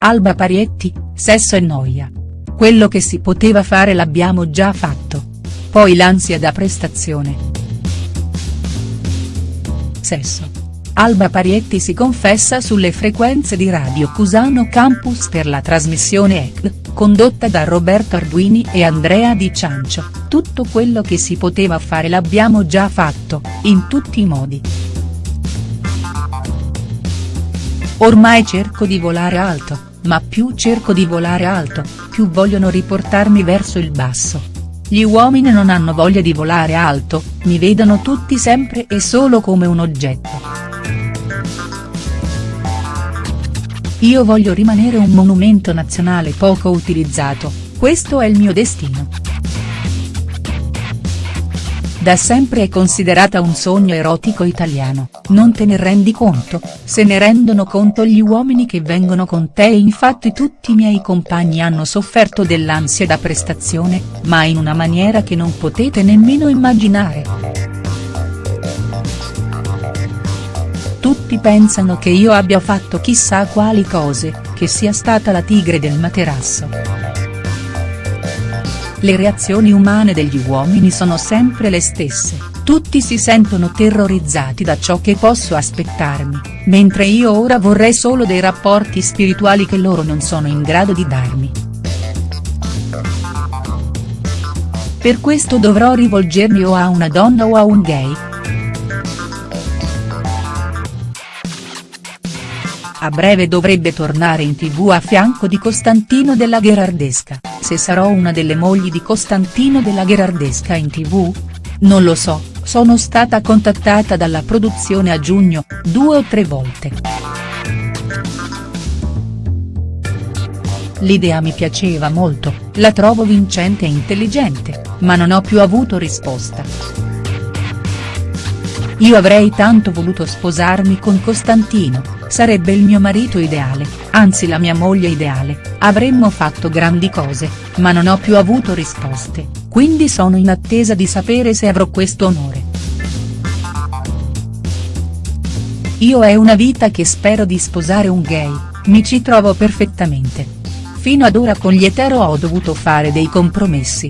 Alba Parietti, sesso e noia. Quello che si poteva fare l'abbiamo già fatto. Poi l'ansia da prestazione. Sesso. Alba Parietti si confessa sulle frequenze di Radio Cusano Campus per la trasmissione EC, condotta da Roberto Arduini e Andrea Di Ciancio, tutto quello che si poteva fare l'abbiamo già fatto, in tutti i modi. Ormai cerco di volare alto, ma più cerco di volare alto, più vogliono riportarmi verso il basso. Gli uomini non hanno voglia di volare alto, mi vedono tutti sempre e solo come un oggetto. Io voglio rimanere un monumento nazionale poco utilizzato, questo è il mio destino. Da sempre è considerata un sogno erotico italiano, non te ne rendi conto, se ne rendono conto gli uomini che vengono con te e infatti tutti i miei compagni hanno sofferto dell'ansia da prestazione, ma in una maniera che non potete nemmeno immaginare. Tutti pensano che io abbia fatto chissà quali cose, che sia stata la tigre del materasso. Le reazioni umane degli uomini sono sempre le stesse, tutti si sentono terrorizzati da ciò che posso aspettarmi, mentre io ora vorrei solo dei rapporti spirituali che loro non sono in grado di darmi. Per questo dovrò rivolgermi o a una donna o a un gay, A breve dovrebbe tornare in tv a fianco di Costantino della Gherardesca, se sarò una delle mogli di Costantino della Gherardesca in tv? Non lo so, sono stata contattata dalla produzione a giugno, due o tre volte. L'idea mi piaceva molto, la trovo vincente e intelligente, ma non ho più avuto risposta. Io avrei tanto voluto sposarmi con Costantino, sarebbe il mio marito ideale, anzi la mia moglie ideale, avremmo fatto grandi cose, ma non ho più avuto risposte, quindi sono in attesa di sapere se avrò questo onore. Io è una vita che spero di sposare un gay, mi ci trovo perfettamente. Fino ad ora con gli etero ho dovuto fare dei compromessi.